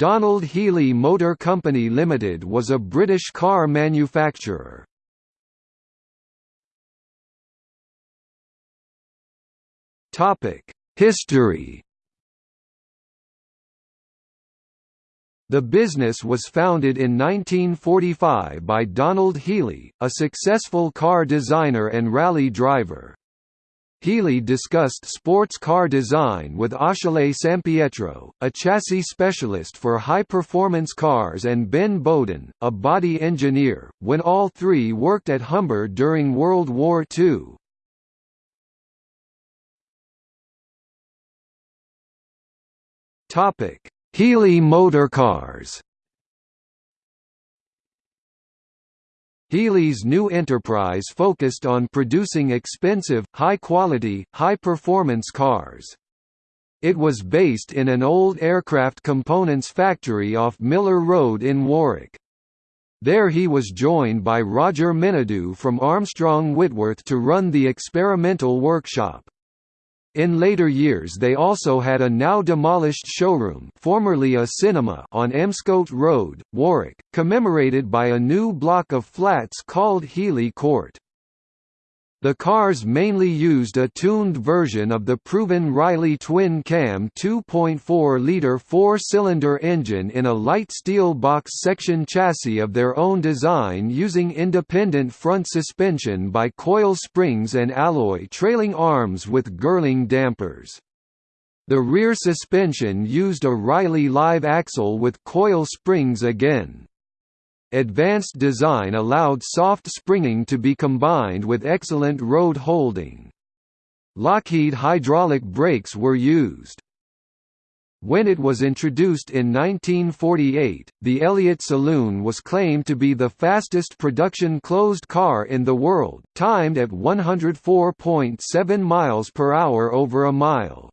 Donald Healey Motor Company Limited was a British car manufacturer. Topic: History The business was founded in 1945 by Donald Healey, a successful car designer and rally driver. Healey discussed sports car design with Achille Sampietro, a chassis specialist for high-performance cars and Ben Bowden, a body engineer, when all three worked at Humber during World War II. Healey Motorcars Healey's new enterprise focused on producing expensive, high-quality, high-performance cars. It was based in an old aircraft components factory off Miller Road in Warwick. There he was joined by Roger Menadue from Armstrong Whitworth to run the experimental workshop. In later years they also had a now demolished showroom formerly a cinema on Emscote Road, Warwick, commemorated by a new block of flats called Healey Court. The cars mainly used a tuned version of the proven Riley twin-cam 2.4-litre four-cylinder engine in a light steel box section chassis of their own design using independent front suspension by coil springs and alloy trailing arms with Girling dampers. The rear suspension used a Riley live axle with coil springs again. Advanced design allowed soft springing to be combined with excellent road holding. Lockheed hydraulic brakes were used. When it was introduced in 1948, the Elliott Saloon was claimed to be the fastest production closed car in the world, timed at 104.7 miles per hour over a mile.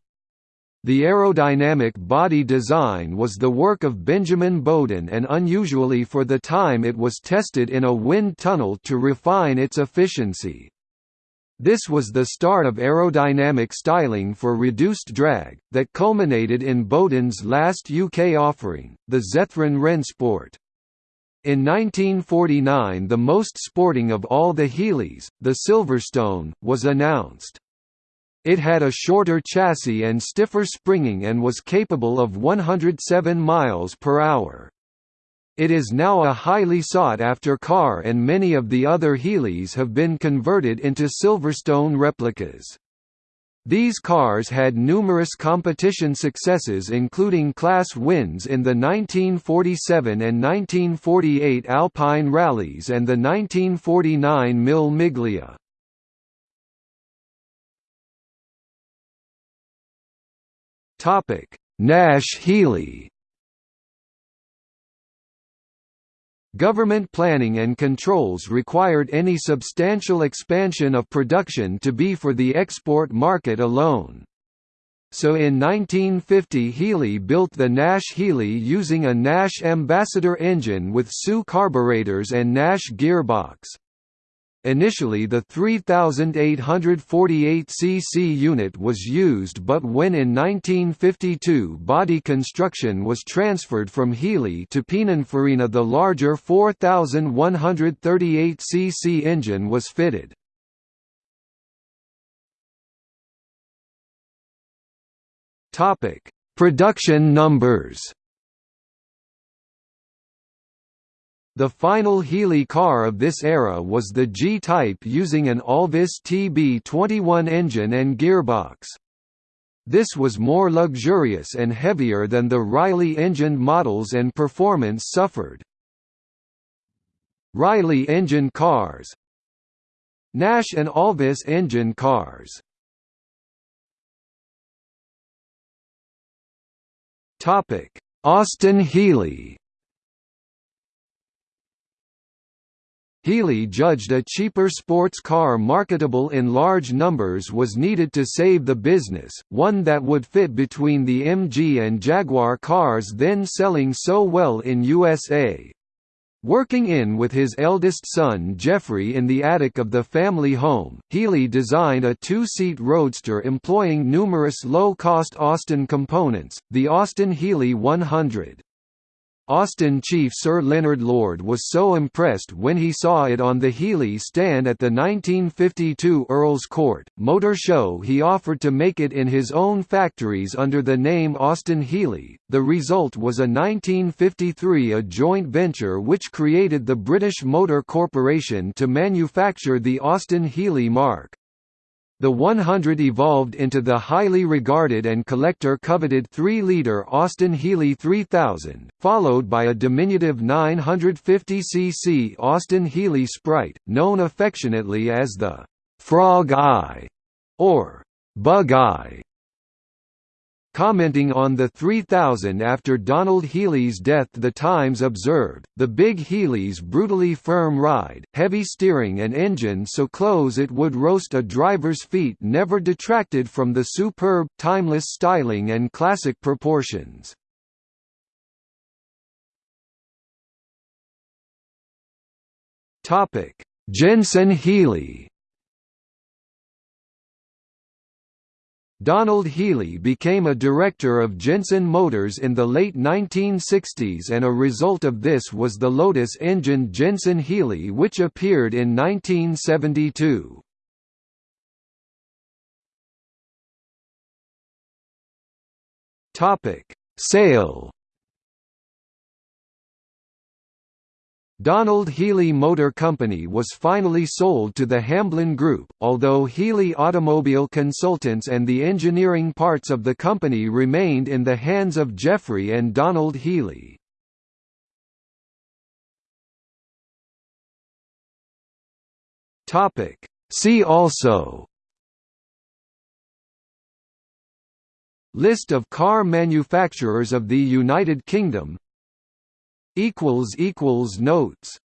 The aerodynamic body design was the work of Benjamin Bowden and unusually for the time it was tested in a wind tunnel to refine its efficiency. This was the start of aerodynamic styling for reduced drag, that culminated in Bowden's last UK offering, the Zethrin Rennsport. In 1949 the most sporting of all the Healeys, the Silverstone, was announced. It had a shorter chassis and stiffer springing and was capable of 107 miles per hour. It is now a highly sought-after car and many of the other Healeys have been converted into Silverstone replicas. These cars had numerous competition successes including class wins in the 1947 and 1948 Alpine rallies and the 1949 Mille Miglia. Topic: Nash Healey. Government planning and controls required any substantial expansion of production to be for the export market alone. So in 1950 Healey built the Nash Healey using a Nash Ambassador engine with SU carburetors and Nash gearbox. Initially the 3848 cc unit was used but when in 1952 body construction was transferred from Healey to Pininfarina the larger 4138 cc engine was fitted. Production numbers The final Healey car of this era was the G-Type using an Alvis TB21 engine and gearbox. This was more luxurious and heavier than the Riley engined models and performance suffered. Riley engine cars Nash and Alvis engine cars Austin Healey Healey judged a cheaper sports car marketable in large numbers was needed to save the business, one that would fit between the MG and Jaguar cars then selling so well in USA. Working in with his eldest son Geoffrey in the attic of the family home, Healey designed a two-seat roadster employing numerous low-cost Austin components, the Austin Healey 100. Austin chief Sir Leonard Lord was so impressed when he saw it on the Healey stand at the 1952 Earl's Court Motor Show he offered to make it in his own factories under the name Austin Healey. The result was a 1953 a joint venture which created the British Motor Corporation to manufacture the Austin Healey marque. The 100 evolved into the highly regarded and collector-coveted 3-liter Austin Healey 3000, followed by a diminutive 950cc Austin Healey Sprite, known affectionately as the «Frog Eye» or «Bug Eye». Commenting on the 3000 after Donald Healey's death The Times observed, the big Healey's brutally firm ride, heavy steering and engine so close it would roast a driver's feet never detracted from the superb, timeless styling and classic proportions. Jensen Healey Donald Healey became a director of Jensen Motors in the late 1960s and a result of this was the Lotus-engined Jensen Healey which appeared in 1972. Sale Donald Healey Motor Company was finally sold to the Hamblin Group, although Healey Automobile Consultants and the engineering parts of the company remained in the hands of Geoffrey and Donald Healey. See also. List of car manufacturers of the United Kingdom Notes